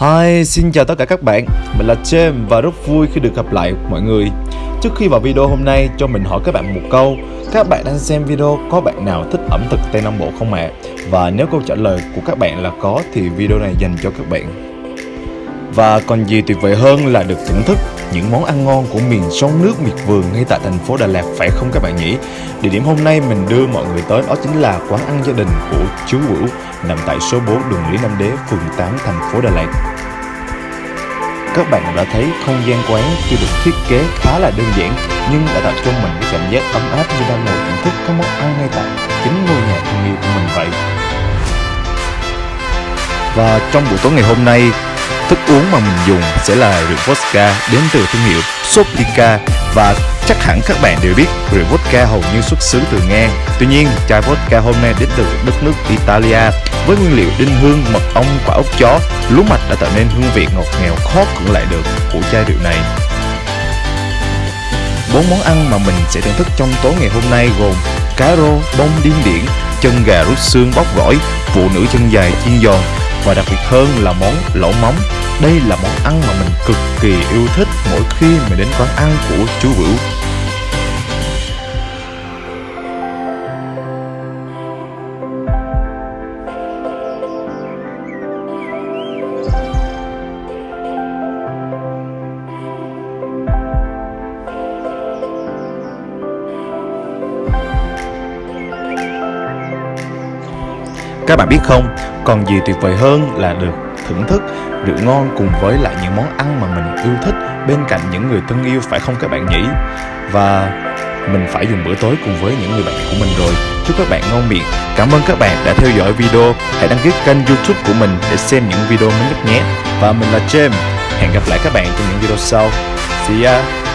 Hi, xin chào tất cả các bạn Mình là James và rất vui khi được gặp lại mọi người Trước khi vào video hôm nay cho mình hỏi các bạn một câu Các bạn đang xem video có bạn nào thích ẩm thực Tây Nam Bộ không ạ? À? Và nếu câu trả lời của các bạn là có thì video này dành cho các bạn và còn gì tuyệt vời hơn là được thưởng thức những món ăn ngon của miền sông nước miệt vườn ngay tại thành phố Đà Lạt phải không các bạn nhỉ? Địa điểm hôm nay mình đưa mọi người tới đó chính là quán ăn gia đình của chú Bửu nằm tại số 4 đường Lý Nam Đế, phường 8, thành phố Đà Lạt. Các bạn đã thấy không gian quán tuy được thiết kế khá là đơn giản nhưng đã tạo cho mình cái cảm giác ấm áp như đang ngồi thưởng thức các món ăn ngay tại chính ngôi nhà thân yêu của mình vậy. Và trong buổi tối ngày hôm nay, thức uống mà mình dùng sẽ là rượu vodka đến từ thương hiệu Soplica và chắc hẳn các bạn đều biết rượu vodka hầu như xuất xứ từ Nga. Tuy nhiên, chai vodka hôm nay đến từ đất nước Italia với nguyên liệu đinh hương, mật ong, quả ốc chó, lúa mạch đã tạo nên hương vị ngọt ngào khó cưỡng lại được của chai rượu này. Bốn món ăn mà mình sẽ thưởng thức trong tối ngày hôm nay gồm cá rô, bông điên điển, chân gà rút xương bóc gỏi, phụ nữ chân dài chiên giòn và đặc biệt hơn là món lẩu móng. Đây là món ăn mà mình cực kỳ yêu thích mỗi khi mình đến quán ăn của chú Bửu. Các bạn biết không, còn gì tuyệt vời hơn là được thưởng thức rượu ngon cùng với lại những món ăn mà mình yêu thích bên cạnh những người thân yêu phải không các bạn nhỉ? Và mình phải dùng bữa tối cùng với những người bạn của mình rồi. Chúc các bạn ngon miệng. Cảm ơn các bạn đã theo dõi video. Hãy đăng ký kênh youtube của mình để xem những video mới nhất nhé. Và mình là James. Hẹn gặp lại các bạn trong những video sau. See ya!